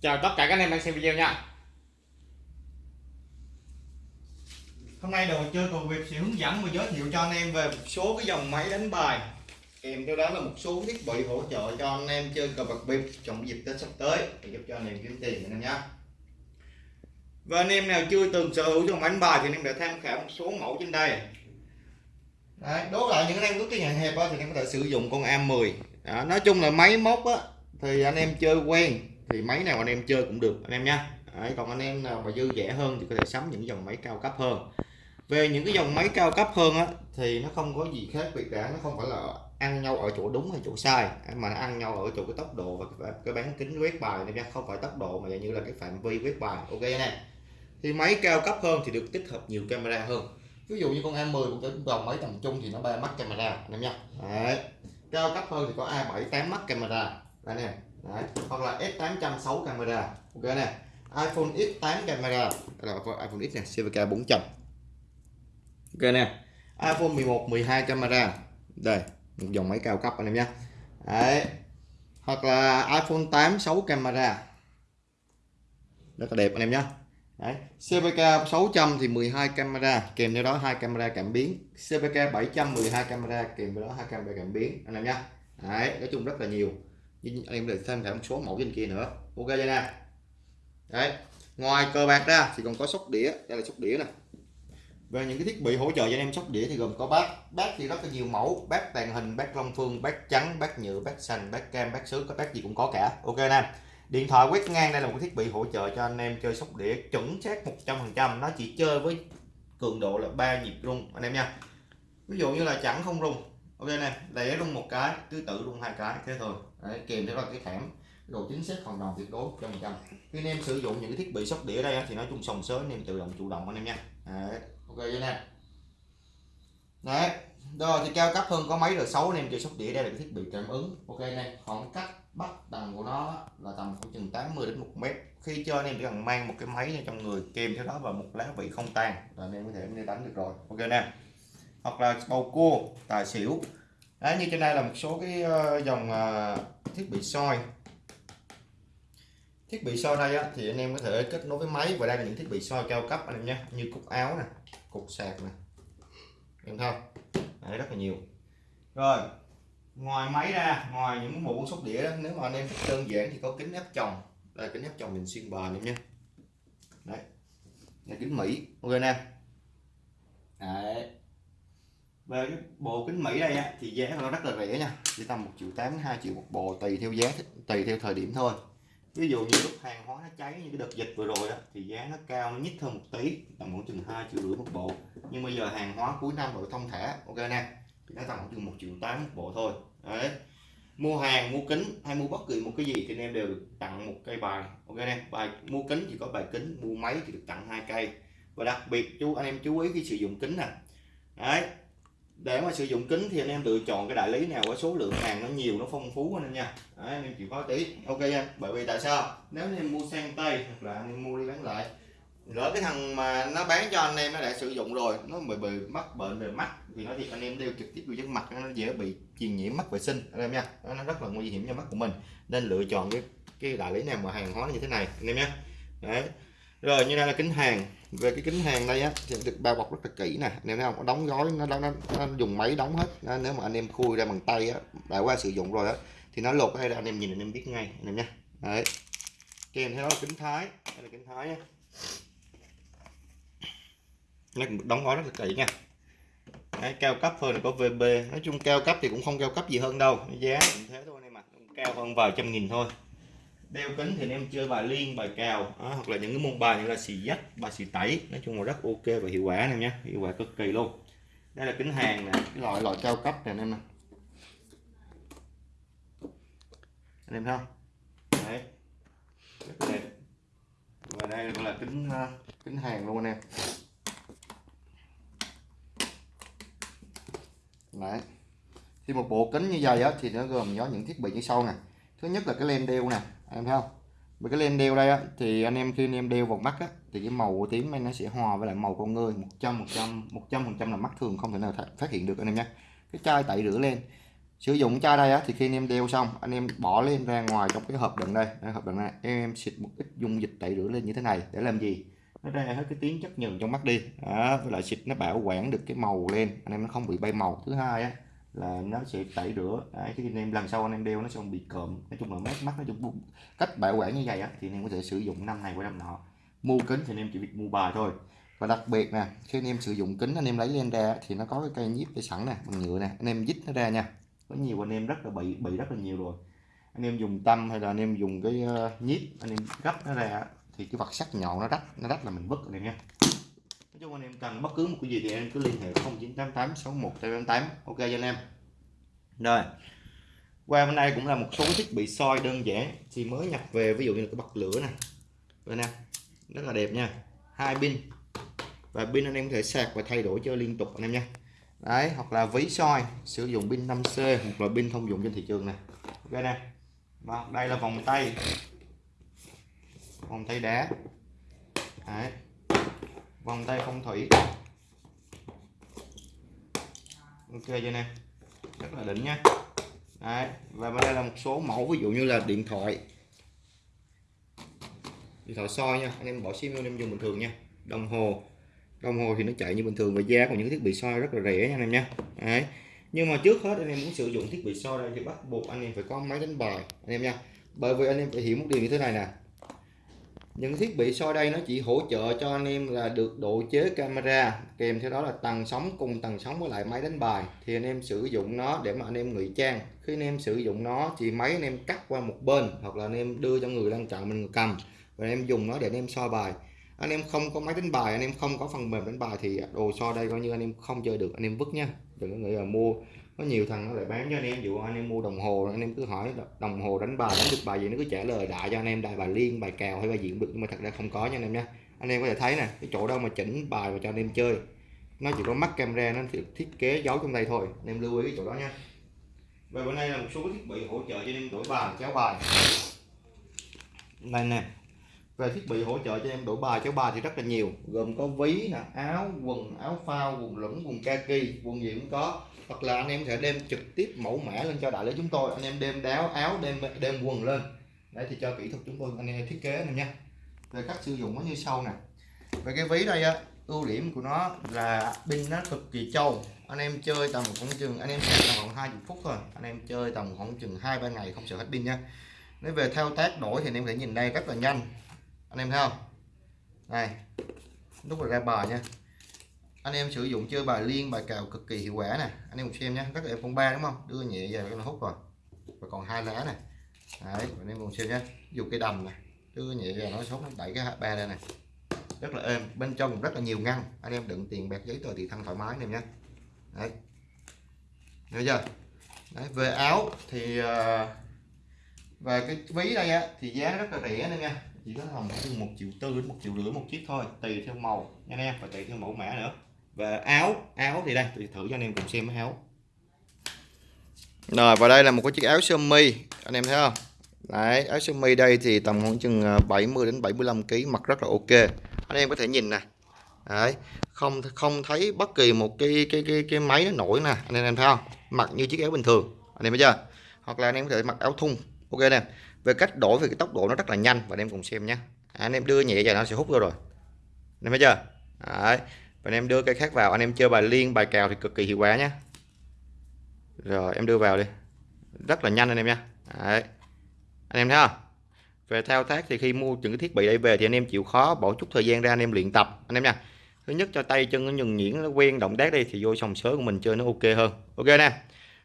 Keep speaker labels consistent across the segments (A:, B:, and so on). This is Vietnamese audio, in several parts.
A: chào tất cả các anh em đang xem video nha hôm nay đồ chơi cầu Việt sẽ hướng dẫn và giới thiệu cho anh em về một số cái dòng máy đánh bài kèm theo đó là một số thiết bị hỗ trợ cho anh em chơi cờ bạc bịp trong dịp tết sắp tới để giúp cho anh em kiếm tiền anh em nhé và anh em nào chưa từng sở hữu dòng máy đánh bài thì anh em đã tham khảo một số mẫu trên đây Đấy, đố lại những anh em có cái nhà hẹp đó, thì anh em có thể sử dụng con A10 đó, nói chung là máy móc á thì anh em chơi quen thì máy nào anh em chơi cũng được anh em nha. Đấy, còn anh em nào mà dư rẻ hơn thì có thể sắm những dòng máy cao cấp hơn. Về những cái dòng máy cao cấp hơn á thì nó không có gì khác biệt cả nó không phải là ăn nhau ở chỗ đúng hay chỗ sai. Mà nó ăn nhau ở chỗ cái tốc độ và cái, bán kính quét bài này nha không phải tốc độ mà như là cái phạm vi quét bài. Ok nè thì máy cao cấp hơn thì được tích hợp nhiều camera hơn. Ví dụ như con A10 một cái dòng máy tầm trung thì nó ba mắt camera anh em nha. Đấy. cao cấp hơn thì có A7 8 mắt camera. Đây nè. Đấy. hoặc là S800 6 camera. Ok nè. iPhone X8 camera. Đây là iPhone X nè CVK 400 ok nè. iPhone 11 12 camera. Đây, một dòng máy cao cấp anh em nhé. Đấy. hoặc là iPhone 8 6 camera. Rất là đẹp anh em nhé. Đấy. CVK 600 thì 12 camera, kèm theo đó hai camera cảm biến. CVK 700 12 camera, kèm theo đó hai camera cảm biến, anh em nhé. Đấy. nói chung rất là nhiều anh em được thêm cả một số mẫu trên kia nữa. Ok chưa nè? Đấy. ngoài cờ bạc ra thì còn có sóc đĩa. Đây là sóc đĩa nè. Về những cái thiết bị hỗ trợ cho anh em sóc đĩa thì gồm có bát. Bát thì rất là nhiều mẫu. Bát tàn hình, bát long phương, bát trắng, bát nhựa, bát xanh, bát cam, bát sứ, có bát gì cũng có cả. Ok nè. Điện thoại quét ngang đây là một cái thiết bị hỗ trợ cho anh em chơi sóc đĩa chuẩn xác 100% nó chỉ chơi với cường độ là ba nhịp rung, anh em nha. Ví dụ như là chẳng không rung ok nè đẩy rung một cái tứ tự rung hai cái thế thôi. Đấy, kèm theo là cái thảm độ chính xác hoàn toàn tuyệt đối trăm trăm. Khi anh em sử dụng những cái thiết bị sóc đĩa đây thì nói chung sòng sới anh em tự động chủ động anh em nha. Đấy, ok vậy nè? Đấy rồi thì cao cấp hơn có máy rồi xấu anh em chơi sóc đĩa đây là cái thiết bị cảm ứng. Ok nè. khoảng cách bắt tầm của nó là tầm khoảng chừng 80 đến 1 mét. Khi chơi anh em chỉ cần mang một cái máy trong người kèm theo đó và một lá vị không tan là anh em có thể đi đánh được rồi. Ok nè hoặc là bầu cua tài xỉu. Đấy như trên đây là một số cái ờ, dòng ờ, thiết bị soi. Thiết bị soi đây á, thì anh em có thể kết nối với máy và đây là những thiết bị soi cao cấp anh em nhé như cục áo nè cục sạc nè. Em không? Đấy, rất là nhiều. Rồi ngoài máy ra ngoài những bộ sóc đĩa đó, nếu mà anh em thích đơn giản thì có kính ép chồng đây kính ép chồng mình xuyên bờ em nhé. Đấy là kính mỹ. Ok nè đấy về cái bộ kính mỹ đây á, thì giá nó rất là rẻ nha. Chỉ tầm một triệu tám hai triệu một bộ tùy theo giá tùy theo thời điểm thôi. Ví dụ như lúc hàng hóa nó cháy như cái đợt dịch vừa rồi á, thì giá nó cao nó nhích hơn một tí tầm khoảng chừng hai triệu rưỡi một bộ. Nhưng bây giờ hàng hóa cuối năm rồi thông thả ok nè thì nó tầm khoảng chừng một triệu tám một bộ thôi. Đấy. Mua hàng mua kính hay mua bất kỳ một cái gì thì anh em đều được tặng một cây bài ok nè. Bài mua kính thì có bài kính mua máy thì được tặng hai cây. Và đặc biệt chú anh em chú ý khi sử dụng kính nè. Đấy để mà sử dụng kính thì anh em lựa chọn cái đại lý nào có số lượng hàng nó nhiều nó phong phú anh em nha. Đấy, anh em chịu khó tí. Ok nha bởi vì tại sao? Nếu anh em mua sang tay hoặc là anh em mua đi bán lại lỡ cái thằng mà nó bán cho anh em nó đã sử dụng rồi nó bị bị mắc bệnh về mắt thì nó thì anh em đeo trực tiếp vô chân mặt nó dễ bị truyền nhiễm mắc vệ sinh anh em nha. Nó rất là nguy hiểm cho mắt của mình. Nên lựa chọn cái cái đại lý nào mà hàng hóa như thế này anh em nhé đấy rồi như đây là kính hàng. Về cái kính hàng đây á thì được bao bọc rất là kỹ nè. Nếu nào không? Có đóng gói nó, nó, nó, nó dùng máy đóng hết. Nó, nếu mà anh em khui ra bằng tay á đã qua sử dụng rồi á thì nó lột ở đây là anh em nhìn anh em biết ngay anh em nha đấy. Kèm theo đó là kính thái. Đây là kính thái nha nó đóng gói rất là kỹ nha. Đấy, cao cấp hơn có VB nói chung cao cấp thì cũng không cao cấp gì hơn đâu. Giá cũng thế thôi anh em ạ. Cao hơn vài trăm nghìn thôi đeo kính thì anh em chơi bài liên bài cào à, hoặc là những cái môn bài như là xì dắt bài xì tẩy. Nói chung là rất ok và hiệu quả này nhé. Hiệu quả cực kỳ luôn. Đây là kính hàng nè cái loại loại cao cấp này anh em nè. Anh em thấy không? Đấy. Rất đẹp. Và đây là kính ờ, kính hàng luôn anh em. Đấy. Thì một bộ kính như vậy á, thì nó gồm có những thiết bị như sau nè. Thứ nhất là cái len đeo nè em thấy không? Với cái lên đeo đây á, thì anh em khi anh em đeo vào mắt á, thì cái màu của tím này nó sẽ hòa với lại màu con người 100 100 100 phần trăm là mắt thường không thể nào phát hiện được anh em nhé. Cái chai tẩy rửa lên, sử dụng chai đây á, thì khi anh em đeo xong anh em bỏ lên ra ngoài trong cái hộp đựng đây, đây hộp đựng này. Em xịt một ít dung dịch tẩy rửa lên như thế này để làm gì? Nó ra hết cái tiếng chất nhờn trong mắt đi. Đó, với lại xịt nó bảo quản được cái màu lên anh em nó không bị bay màu. Thứ hai á là nó sẽ tẩy rửa. Đấy, cái anh em lần sau anh em đeo nó sẽ không bị cộm. Nói chung là mát mắt nó chung cách bảo quản như vậy á thì anh em có thể sử dụng năm này qua năm nọ. Mua kính thì anh em chỉ việc mua bài thôi. Và đặc biệt nè khi anh em sử dụng kính anh em lấy lên ra thì nó có cái cây nhíp để sẵn nè bằng nhựa nè anh em dít nó ra nha. Có nhiều anh em rất là bị bị rất là nhiều rồi. Anh em dùng tâm hay là anh em dùng cái ờ, nhíp anh em gấp nó ra thì cái vật sắc nhọn nó rách nó rách là mình vứt anh em nha nói chung anh em cần bất cứ một cái gì thì em cứ liên hệ 0988 61 888 ok cho anh em. Rồi, qua bên đây cũng là một số thiết bị soi đơn giản, thì mới nhập về, ví dụ như là cái bật lửa này. Đây nè rất là đẹp nha, hai pin. Và pin anh em có thể sạc và thay đổi chơi liên tục anh em nha. Đấy, hoặc là ví soi, sử dụng pin 5C hoặc là pin thông dụng trên thị trường này. Ok nè. Và đây là vòng tay. Vòng tay đá. Đấy vòng tay phong thủy. Ok cho nè. Rất là đỉnh nha. Đấy, và bên đây là một số mẫu, ví dụ như là điện thoại. Điện thoại soi nha, anh em bỏ sim anh em dùng bình thường nha. Đồng hồ. Đồng hồ thì nó chạy như bình thường và giá của những thiết bị soi rất là rẻ nha, anh em nha. Đấy. Nhưng mà trước hết anh em muốn sử dụng thiết bị soi đây thì bắt buộc anh em phải có máy đánh bài, anh em nha. Bởi vì anh em phải hiểu một điều như thế này nè những thiết bị soi đây nó chỉ hỗ trợ cho anh em là được độ chế camera kèm theo đó là tầng sóng cùng tầng sóng với lại máy đánh bài thì anh em sử dụng nó để mà anh em ngụy trang khi anh em sử dụng nó thì máy anh em cắt qua một bên hoặc là anh em đưa cho người đang chọn mình cầm và anh em dùng nó để anh em soi bài anh em không có máy đánh bài anh em không có phần mềm đánh bài thì đồ soi đây coi như anh em không chơi được anh em vứt nha đừng có nghĩ là mua có nhiều thằng nó lại bán cho anh em dụ anh em mua đồng hồ, anh em cứ hỏi đồng hồ đánh bài, đánh được bài gì nó cứ trả lời đại cho anh em, đại bài liên, bài cào hay bài gì cũng được, nhưng mà thật ra không có nha anh em nha anh em có thể thấy nè, cái chỗ đâu mà chỉnh bài và cho anh em chơi, nó chỉ có mắt camera, nó thiết kế giấu trong đây thôi, anh em lưu ý cái chỗ đó nha. Và bên đây là một số thiết bị hỗ trợ cho anh em đổi bài, chéo bài. Đây nè về thiết bị hỗ trợ cho em đổi bài, kéo bài thì rất là nhiều. Gồm có ví nè, áo, quần, áo phao, quần lửng, quần kaki, quần gì cũng có. Hoặc là anh em sẽ đem trực tiếp mẫu mã lên cho đại lý chúng tôi. Anh em đem đáo, áo, đem đem quần lên. Đấy, thì cho kỹ thuật chúng tôi, anh em thiết kế này nha. Về cách sử dụng nó như sau nè. Về cái ví đây á, ưu điểm của nó là pin nó cực kỳ trâu. Anh em chơi tầm khoảng chừng, anh em sạc tầm khoảng 20 phút thôi. Anh em chơi tầm khoảng chừng hai ba ngày không sợ hết pin nha. Nếu về thao tác đổi thì anh em thể nhìn đây rất là nhanh anh em thấy không? Này lúc ra bài nha. Anh em sử dụng chơi bài liên bài cào cực kỳ hiệu quả nè. Anh em cùng xem nhé. Các em con ba đúng không? Đưa nhẹ về nó hút rồi. Và còn hai lá này đấy anh em cùng xem nhé. Dùng cái đầm này đưa nhẹ về nó hút nó đẩy cái ba đây này rất là êm. Bên trong rất là nhiều ngăn. Anh em đựng tiền bạc giấy tờ thì thân thoải mái anh em nhé. Đấy. Thấy chưa? Đấy, về áo thì ờ, và cái ví đây á thì giá rất là rẻ anh em nha chỉ có tầm một triệu tư đến một triệu rưỡi một chiếc thôi, tùy theo màu nha anh em, và tùy theo mẫu mã nữa. Và áo áo thì đây, tôi thử cho anh em cùng xem cái áo. Rồi, và đây là một cái chiếc áo sơ mi, anh em thấy không? Đấy, áo sơ mi đây thì tầm khoảng chừng à, 70 đến 75 kg mặc rất là ok. Anh em có thể nhìn nè. Đấy, không không thấy bất kỳ một cái cái cái cái máy nó nổi nè, anh em thấy không? Mặc như chiếc áo bình thường, anh em thấy chưa? Hoặc là anh em có thể mặc áo thun, ok nè về cách đổi về cái tốc độ nó rất là nhanh. Và anh em cùng xem nhé. À, anh em đưa nhẹ vào nó sẽ hút vô rồi. Anh em thấy chưa? Đấy. và anh em đưa cây khác vào. Anh em chơi bài liên bài cào thì cực kỳ hiệu quả nhé. Rồi em đưa vào đi. Rất là nhanh anh em nha. Đấy. anh em thấy không? Về thao tác thì khi mua những cái thiết bị đây về thì anh em chịu khó bỏ chút thời gian ra anh em luyện tập. Anh em nha. Thứ nhất cho tay chân nó nhuần nhuyễn nó quen động tác đi thì vô sòng sớ của mình chơi nó ok hơn. Ok nè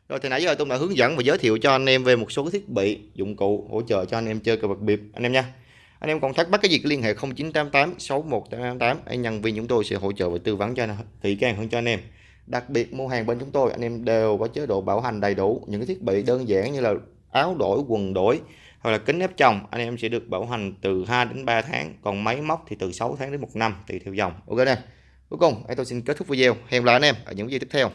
A: rồi thì nãy giờ tôi đã hướng dẫn và giới thiệu cho anh em về một số thiết bị dụng cụ hỗ trợ cho anh em chơi cờ bạc biệp anh em nha. Anh em còn thắc mắc cái gì liên hệ 0988 61888, anh nhân viên chúng tôi sẽ hỗ trợ và tư vấn cho kỹ càng hơn cho anh em. Đặc biệt mua hàng bên chúng tôi anh em đều có chế độ bảo hành đầy đủ. Những cái thiết bị đơn giản như là áo đổi quần đổi hoặc là kính ép chồng anh em sẽ được bảo hành từ 2 đến 3 tháng. Còn máy móc thì từ 6 tháng đến một năm tùy theo dòng. Ok nè. Cuối cùng tôi xin kết thúc video. Hẹn gặp lại anh em ở những video tiếp theo.